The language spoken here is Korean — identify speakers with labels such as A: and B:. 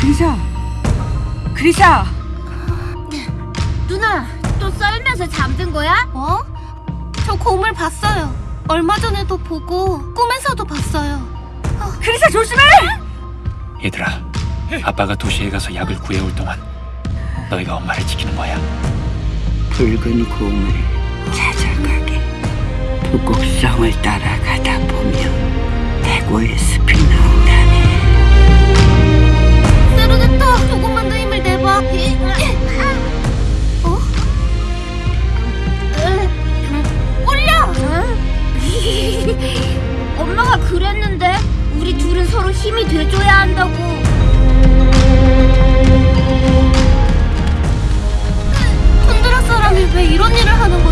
A: 그리샤 그리샤
B: 누나, 또 썰면서 잠든 거야?
C: 어? 저 곰을 봤어요. 얼마 전에도 보고 꿈에서도 봤어요.
A: 그리샤 조심해
D: 얘들아, 아빠가 도시에 가서 약을 구해올 동안 너희가 엄마를 지키는 거야.
E: 붉은 공을 찾아가게 부곡성을 따라가다 보면 대고의 숲
B: 그랬는데 우리 둘은 서로 힘이 돼줘야 한다고.
C: 톤드라 사람이 왜 이런 일을 하는 거죠?